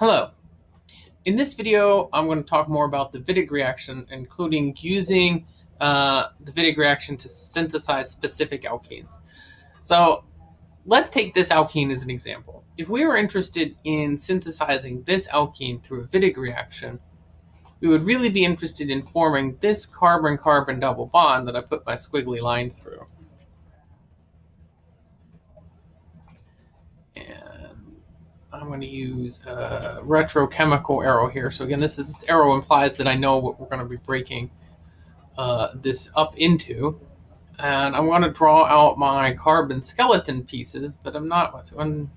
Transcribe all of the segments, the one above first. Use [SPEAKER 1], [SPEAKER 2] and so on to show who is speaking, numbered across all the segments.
[SPEAKER 1] Hello. In this video, I'm going to talk more about the Wittig reaction, including using uh, the Wittig reaction to synthesize specific alkenes. So let's take this alkene as an example. If we were interested in synthesizing this alkene through a Wittig reaction, we would really be interested in forming this carbon-carbon double bond that I put my squiggly line through. I'm going to use a retrochemical arrow here. So again, this, is, this arrow implies that I know what we're going to be breaking uh, this up into. And I'm going to draw out my carbon skeleton pieces, but I'm not, so I'm,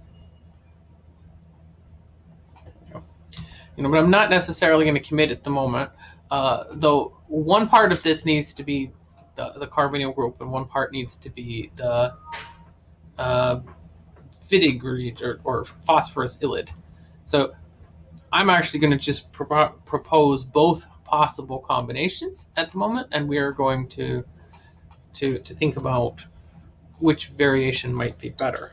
[SPEAKER 1] you know, but I'm not necessarily going to commit at the moment. Uh, though one part of this needs to be the, the carbonyl group and one part needs to be the uh, Wittig or, or phosphorus ylide. So I'm actually going to just pro propose both possible combinations at the moment, and we are going to to to think about which variation might be better.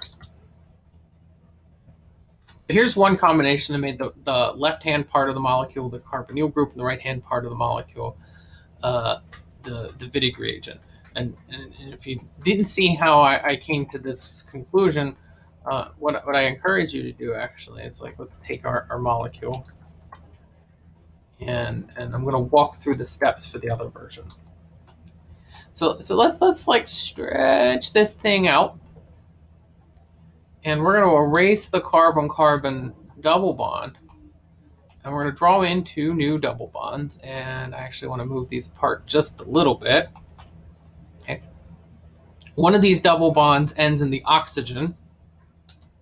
[SPEAKER 1] Here's one combination that made the, the left-hand part of the molecule the carbonyl group and the right-hand part of the molecule uh, the, the Wittig reagent. And, and, and, if you didn't see how I, I came to this conclusion, uh, what, what I encourage you to do actually is like, let's take our, our molecule and, and I'm going to walk through the steps for the other version. So, so let's, let's like stretch this thing out and we're going to erase the carbon-carbon double bond and we're going to draw in two new double bonds and I actually want to move these apart just a little bit. Okay. One of these double bonds ends in the oxygen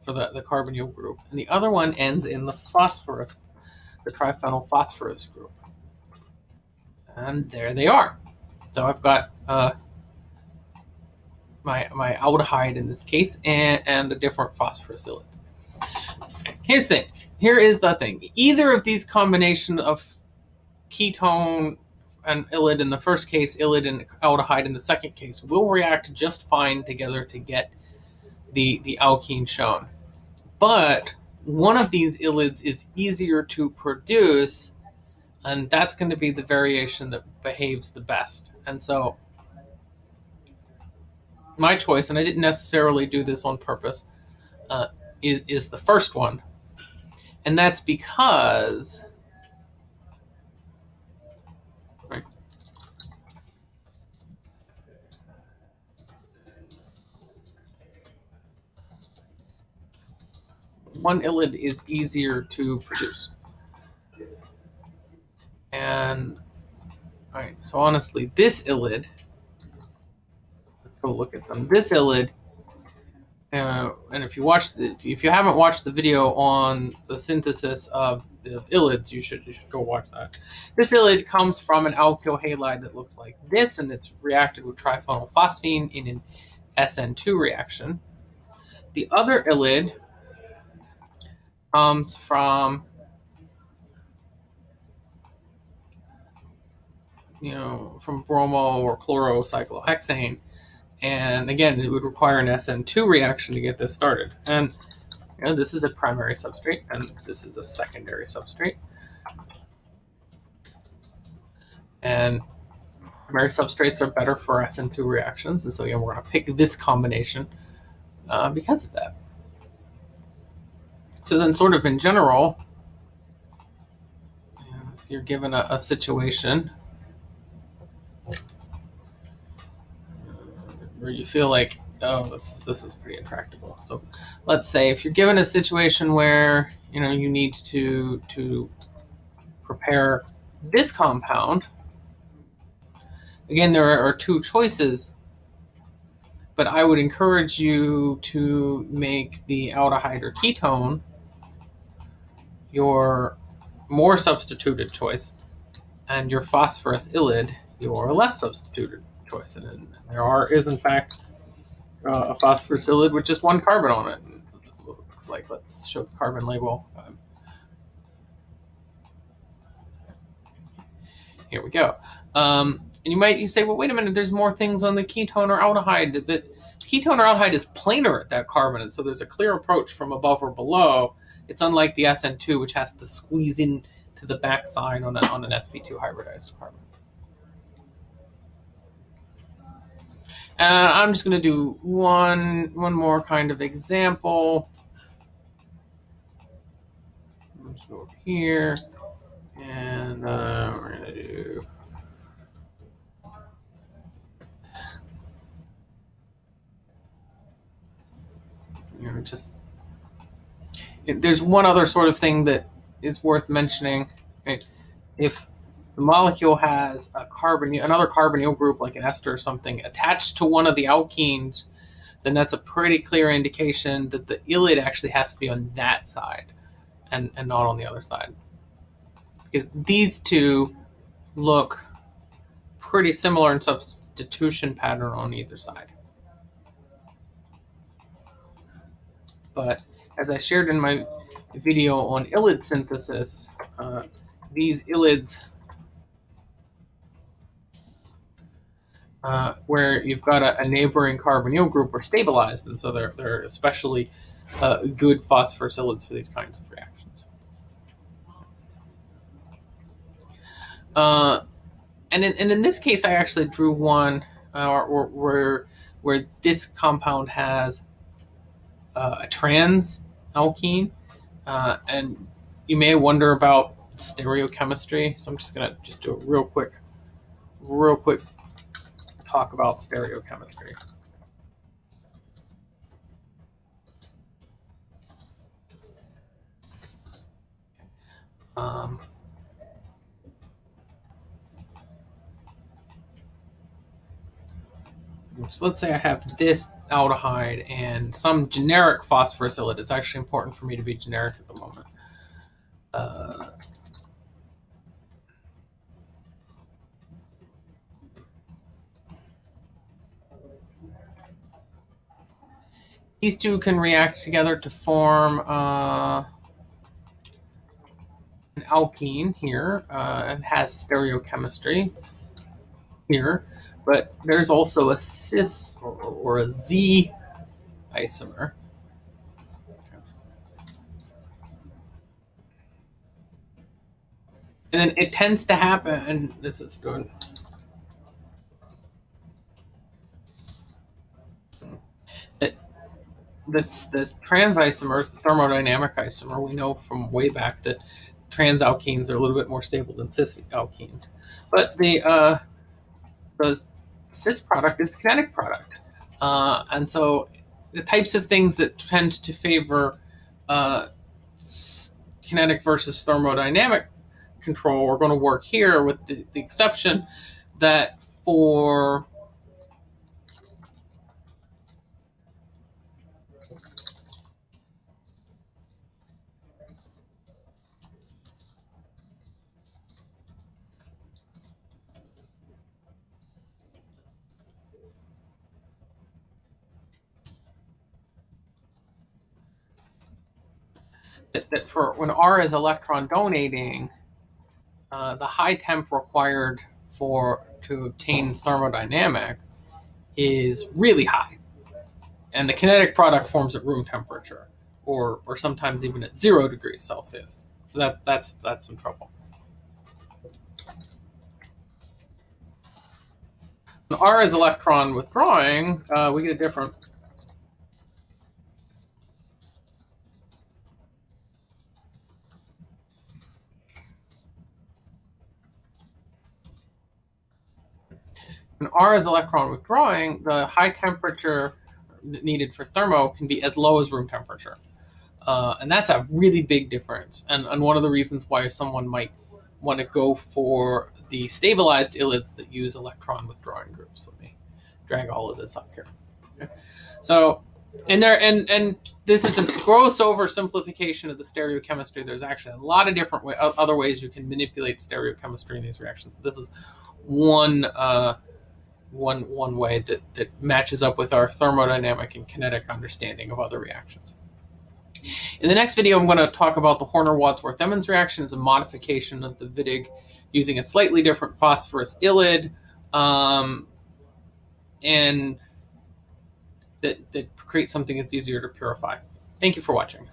[SPEAKER 1] for the, the carbonyl group, and the other one ends in the phosphorus, the triphenyl phosphorus group. And there they are. So I've got uh, my, my aldehyde in this case and, and a different phosphorus Here's the thing. Here is the thing. Either of these combination of ketone and ylide in the first case, ylide and aldehyde in the second case, will react just fine together to get the, the alkene shown. But one of these ylides is easier to produce, and that's going to be the variation that behaves the best. And so my choice, and I didn't necessarily do this on purpose, uh, is, is the first one. And that's because one ylide is easier to produce. And, all right, so honestly, this ylide, let's go look at them. This ylide, uh, and if you watch the, if you haven't watched the video on the synthesis of the ylides, you should you should go watch that. This ylide comes from an alkyl halide that looks like this, and it's reacted with triphenylphosphine in an SN2 reaction. The other ylide comes from you know from bromo or chlorocyclohexane. And again it would require an SN2 reaction to get this started. And you know, this is a primary substrate and this is a secondary substrate. And primary substrates are better for SN2 reactions and so again we're going to pick this combination uh, because of that. So then sort of in general, if you're given a, a situation where you feel like, oh, this, this is pretty intractable. So let's say if you're given a situation where, you know, you need to, to prepare this compound, again, there are two choices but I would encourage you to make the aldehyde or ketone your more substituted choice, and your phosphorus ylide your less substituted choice. And there are is in fact uh, a phosphorus ylide with just one carbon on it. And what it looks like. Let's show the carbon label. Um, here we go. Um, and you might you say, well, wait a minute, there's more things on the ketone or aldehyde, but ketone or aldehyde is planar at that carbon, and so there's a clear approach from above or below It's unlike the SN2, which has to squeeze in to the backside on, a, on an sp2 hybridized carbon. And I'm just going to do one, one more kind of example. Let's go over here. And uh, we're going to do you know, just there's one other sort of thing that is worth mentioning. Right? If the molecule has a carbon, another carbonyl group like an ester or something attached to one of the alkenes, then that's a pretty clear indication that the ylid actually has to be on that side and, and not on the other side. Because these two look pretty similar in substitution pattern on either side. But as I shared in my video on ylid synthesis, uh, these ylids, uh, where you've got a, a, neighboring carbonyl group, are stabilized, and so they're, they're especially uh, good phosphorus ylids for these kinds of reactions. Uh, and, in, and in this case, I actually drew one uh, where, where this compound has uh, a trans alkene, uh, and you may wonder about stereochemistry. So I'm just gonna just do a real quick, real quick talk about stereochemistry. Um, so let's say I have this aldehyde and some generic phosphorus It's actually important for me to be generic at the moment. Uh, these two can react together to form uh, an alkene here. Uh, it has stereochemistry here but there's also a cis or, or a Z isomer. And then it tends to happen, and this is good. That's this trans isomer, the thermodynamic isomer. We know from way back that trans alkenes are a little bit more stable than cis alkenes. But the uh, the cis product is the kinetic product. Uh, and so the types of things that tend to favor uh, kinetic versus thermodynamic control are going to work here with the, the exception that for that, that for when R is electron donating, uh, the high temp required for to obtain thermodynamic is really high. And the kinetic product forms at room temperature or, or sometimes even at zero degrees Celsius. So that, that's, that's some trouble. When R is electron withdrawing, uh, we get a different When R is electron withdrawing, the high temperature needed for thermo can be as low as room temperature. Uh, and that's a really big difference. And, and one of the reasons why someone might want to go for the stabilized ylids that use electron withdrawing groups. Let me drag all of this up here. Okay. So, and there, and and this is a gross oversimplification of the stereochemistry. There's actually a lot of different way, other ways you can manipulate stereochemistry in these reactions. This is one uh, one one way that, that matches up with our thermodynamic and kinetic understanding of other reactions. In the next video, I'm going to talk about the Horner-Wadsworth-Emmons reaction as a modification of the Wittig using a slightly different phosphorus ylid um, and that, that creates something that's easier to purify. Thank you for watching.